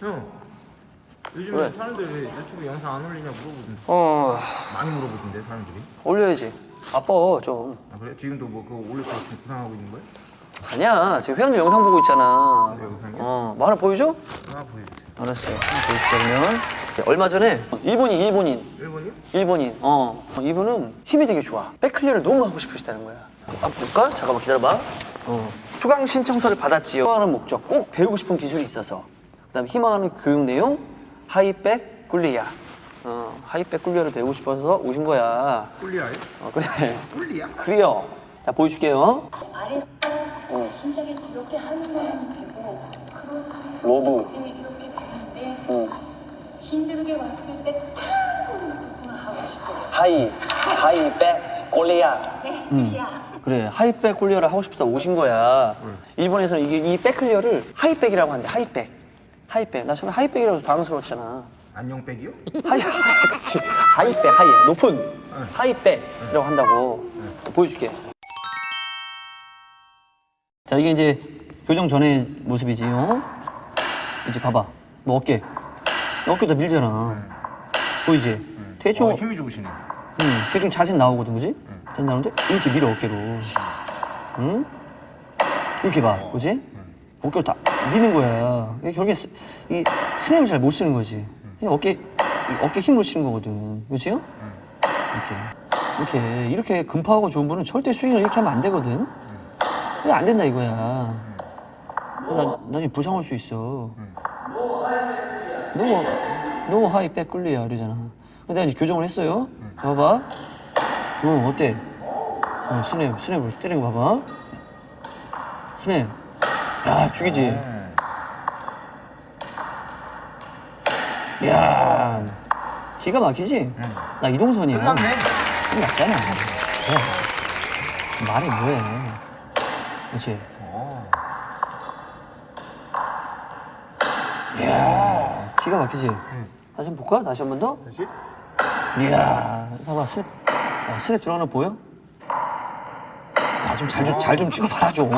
그래. 사람들 왜 유튜브 영상 안 올리냐 물어보던데. 어. 많이 물어보던데 사람들이. 올려야지. 아빠 좀. 아 그래? 지금도 뭐 그거 올릴 거 지금 구상하고 있는 거야? 아니야. 지금 회원들 영상 보고 있잖아. 내 영상이야? 어 뭐 하나 보여줘? 하나 보여주세요. 알았어요. 하나 보여줄게 그러면. 얼마 전에 일본인 일본인. 일본이요? 일본인. 어. 이분은 힘이 되게 좋아. 백클리어를 너무 하고 싶으시다는 거야. 한번 볼까? 잠깐만 기다려봐. 어. 수강 신청서를 받았지요. 희망하는 목적 꼭 배우고 싶은 기술이 있어서 그 다음에 희망하는 교육 내용 하이백 꿀리야 어, 하이백 꿀리어를 배우고 싶어서 오신 거야. 꿀리아요? 어, 그래. 꿀리아? 그래요. 자 보여줄게요. 아래 심장이 이렇게 하는 건 되고 크로스 로브 이렇게 되는데 어. 힘들게 왔을 그거 하고 싶어요. 하이 하이백 꿀리야 네, 음. 야 그래 high back clear를 하고 싶다 오신 거야. 일본에서는 이게 이 백클리어를 하이백이라고 한대 하이백 하이백. 나 처음에 하이백이라고 당황스러웠잖아. 안녕백이요? 하이 그치 하이백 하이. 높은 하이백이라고 한다고. 보여줄게. 자 이게 이제 교정 전의 모습이지 어? 이제 봐봐. 뭐 어깨. 어깨도 밀잖아. 보이지? 대충 어, 힘이 좋으시네. 응, 대충 자세 나오거든, 그지? 자세 나오는데 이렇게 밀어 어깨로. 응? 이렇게 봐, 그지? 어깨로 다 미는 거야. 결국에 스, 이 스냅을 잘 못 쓰는 거지. 그냥 어깨 이 어깨 힘으로 치는 거거든, 그렇지? 이렇게 이렇게 이렇게 금파하고 좋은 분은 절대 스윙을 이렇게 하면 안 되거든. 이거 안 된다 이거야. 나 나중에 부상 올 수 있어. 너무 너무 high back clear야 이러잖아. 근데 이제 교정을 했어요. 봐봐. 어 어때? 어 스냅 스냅으로 때리는 거 봐봐. 스냅. 야 죽이지. 야 기가 막히지? 나 이동선이야. 끝났네 끝났잖아. 야, 말해 뭐해? 그렇지. 어. 이야 기가 막히지? 다시 한 번 볼까? 다시 한 번 더? 다시? 이야, 봐봐, 스냅. 야, 스냅 들어가는 거 보여? 야, 좀 잘 좀, 잘좀 찍어봐라, 좀.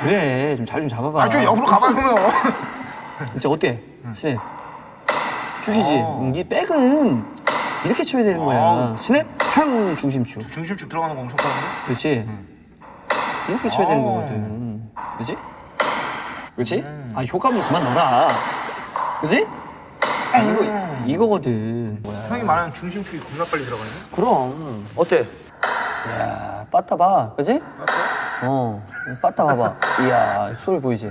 그래, 좀 잘 좀 잡아봐. 아 좀 옆으로 가봐 그러면 진짜 어때? 스냅. 어. 응, 이 백은 이렇게 쳐야 되는 거야. 어. 스냅, 탕, 중심축. 중심축 들어가는 거 엄청 빠른데? 그렇지? 이렇게 쳐야 되는 어. 거거든. 그렇지? 그렇지? 음. 아, 효과음 그만 넣어라. 그렇지? 아, 이거, 이거거든. 뭐야. 형이 말하는 중심축이 겁나 빨리 들어가네 그럼 어때? 이야 빠따 봐 그지? 맞어? 어 빠따 봐봐 이야 소리 보이지?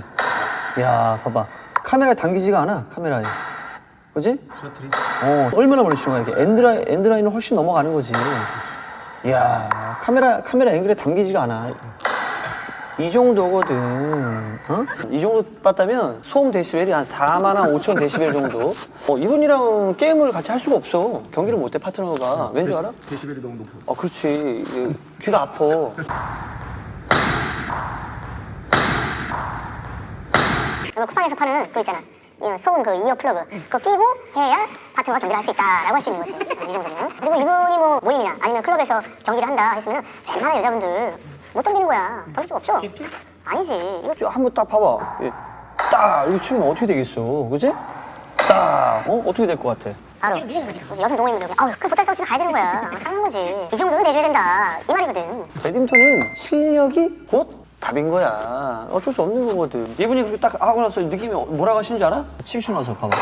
이야 봐봐 카메라에 담기지가 않아 카메라에 그지? 셔틀이? 어 얼마나 멀리 치는 거야 이게 엔드라인, 엔드라인을 훨씬 넘어가는 거지 이야 카메라 카메라 앵글에 담기지가 않아 이 정도거든 어? 이 정도 봤다면 소음 데시벨이 한 4만 한 5천 데시벨 정도 어, 이분이랑 게임을 같이 할 수가 없어 경기를 못해 파트너가 왠 줄 알아? 데시벨이 너무 높아 어, 그렇지. 귀가 아파. 그 쿠팡에서 파는 그거 있잖아. 이 소음 그 ear plug 그거 끼고 해야 파트너가 경기를 할 수 있다라고 할 수 있는 거지. 이 정도면. 그리고 이분이 뭐 모임이나 아니면 클럽에서 경기를 한다 했으면 웬만한 여자분들 못 덤비는 거야. 덤빌 수가 없어. 아니지. 이거 이거 한번 딱 봐봐. 예. 딱 이렇게 치면 어떻게 되겠어, 그지? 딱 어? 어떻게 될 것 같아? 바로 여성 동호인분들 아우 그럼 못할 때 집에 가야 되는 거야. 당한 거지. 이 정도는 내줘야 된다. 이 말이거든. 배드민턴은 실력이 곧 답인 거야. 어쩔 수 없는 거거든. 이분이 그렇게 딱 하고 나서 느낌이 뭐라고 하시는 줄 알아? 치고 나서 봐봐.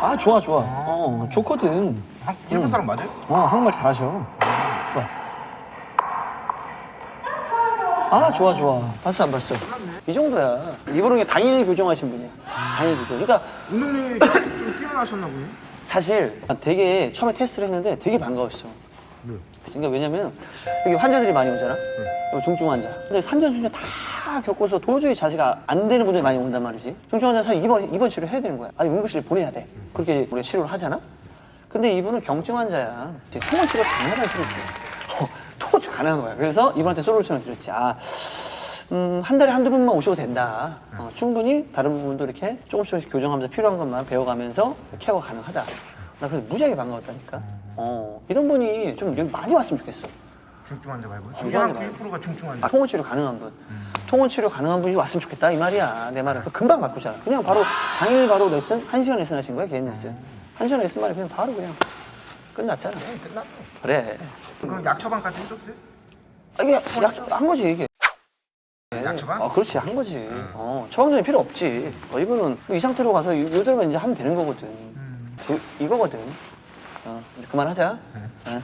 아 좋아 좋아. 어 좋거든. 한- 일본 사람 맞아요? 어 한국말 잘하셔. 좋아. 아 좋아 좋아. 봤어 안 봤어? 이 정도야. 이분은 단일 교정하신 분이야. 단일 교정. 그러니까 운동량이 좀 뛰어나셨나 보네 사실 되게 처음에 테스트를 했는데 되게 반가웠어. 네. 그러니까 왜냐면 여기 환자들이 많이 오잖아. 여기 중증 환자. 근데 산전수전 다 겪어서 도저히 자세가 안 되는 분들이 많이 온단 말이지. 중증 환자 사실 입원 입원 치료 해야 되는 거야. 아니 응급실 보내야 돼. 그렇게 우리가 치료를 하잖아. 근데 이분은 경증 환자야. 이제 통원 치료 가능하다는 소리지. 어, 통원 치료 가능한 거야. 그래서 이분한테 솔루션을 드렸지. 아, 음, 한 달에 한두 번만 오셔도 된다. 어, 충분히 다른 부분도 이렇게 조금씩 조금씩 교정하면서 필요한 것만 배워가면서 케어가 가능하다. 나 그래서 무지하게 반가웠다니까. 어, 이런 분이 좀 여기 많이 왔으면 좋겠어. 중증 환자 말고요? 중증 환자 90%가 중증 환자. 아, 통원 치료 가능한 분. 통원 치료 가능한 분이 왔으면 좋겠다 이 말이야. 내 말은 금방 바꾸잖아. 그냥 바로 당일 바로 레슨 한 시간 레슨 하신 거야 개인 레슨. 한 시간 레슨 만에 그냥 바로 그냥 끝났잖아. 네, 끝났네. 그래. 그럼 약 처방까지 해줬어요? 아, 이게 약한 거지 이게. 약 처방? 어, 그렇지 한 거지. 어, 처방전이 필요 없지. 어, 이거는 이 상태로 가서 이- 이대로만 이제 하면 되는 거거든. 음. 구- 이거거든. 어, 이제 그만하자. 네. 어.